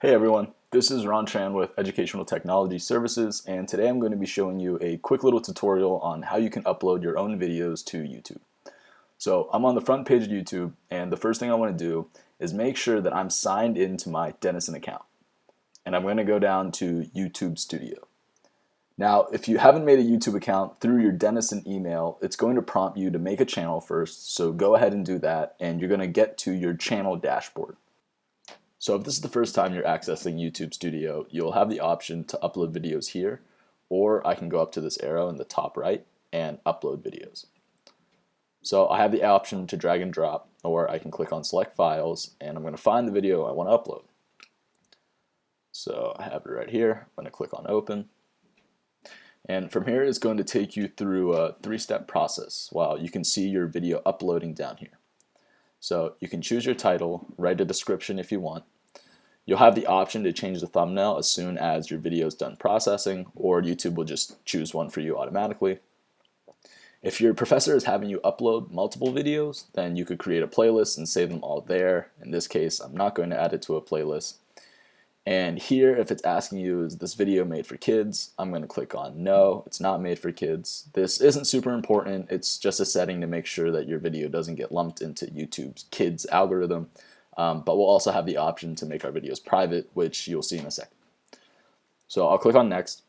Hey everyone, this is Ron Tran with Educational Technology Services and today I'm going to be showing you a quick little tutorial on how you can upload your own videos to YouTube. So I'm on the front page of YouTube and the first thing I want to do is make sure that I'm signed into my Denison account. And I'm going to go down to YouTube Studio. Now if you haven't made a YouTube account through your Denison email, it's going to prompt you to make a channel first, so go ahead and do that and you're going to get to your channel dashboard. So if this is the first time you're accessing YouTube Studio, you'll have the option to upload videos here, or I can go up to this arrow in the top right and upload videos. So I have the option to drag and drop, or I can click on select files, and I'm going to find the video I want to upload. So I have it right here. I'm going to click on open. And from here, it's going to take you through a three-step process while you can see your video uploading down here. So you can choose your title, write a description if you want. You'll have the option to change the thumbnail as soon as your video is done processing, or YouTube will just choose one for you automatically. If your professor is having you upload multiple videos, then you could create a playlist and save them all there. In this case, I'm not going to add it to a playlist. And here, if it's asking you, is this video made for kids? I'm going to click on no, it's not made for kids. This isn't super important. It's just a setting to make sure that your video doesn't get lumped into YouTube's kids algorithm. Um, but we'll also have the option to make our videos private, which you'll see in a second. So I'll click on next.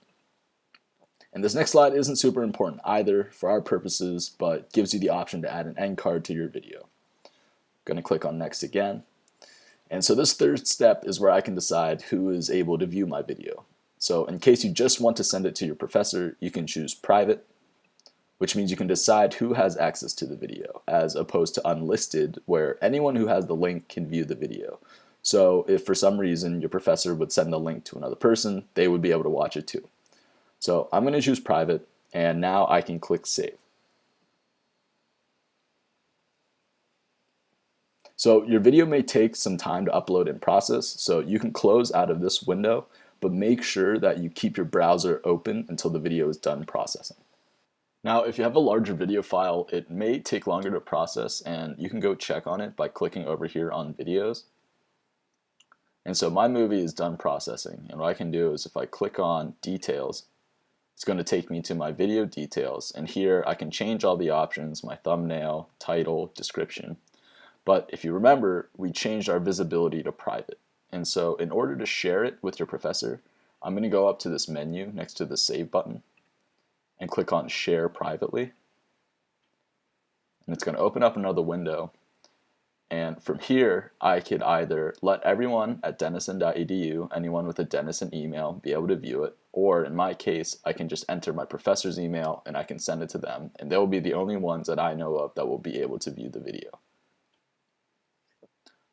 And this next slide isn't super important either for our purposes, but gives you the option to add an end card to your video. Going to click on next again. And so this third step is where I can decide who is able to view my video. So in case you just want to send it to your professor, you can choose private, which means you can decide who has access to the video, as opposed to unlisted, where anyone who has the link can view the video. So if for some reason your professor would send a link to another person, they would be able to watch it too. So I'm going to choose private, and now I can click Save. So your video may take some time to upload and process, so you can close out of this window, but make sure that you keep your browser open until the video is done processing. Now, if you have a larger video file, it may take longer to process and you can go check on it by clicking over here on videos. And so my movie is done processing and what I can do is if I click on details, it's going to take me to my video details and here I can change all the options, my thumbnail, title, description, but if you remember, we changed our visibility to private. And so in order to share it with your professor, I'm going to go up to this menu next to the Save button and click on Share Privately. And it's going to open up another window. And from here, I could either let everyone at denison.edu, anyone with a Denison email, be able to view it, or in my case, I can just enter my professor's email and I can send it to them, and they will be the only ones that I know of that will be able to view the video.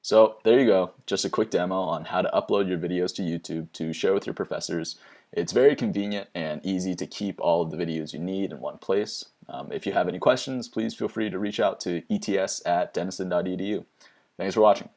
So there you go, just a quick demo on how to upload your videos to YouTube to share with your professors. It's very convenient and easy to keep all of the videos you need in one place. Um, if you have any questions, please feel free to reach out to ets at denison.edu. Thanks for watching.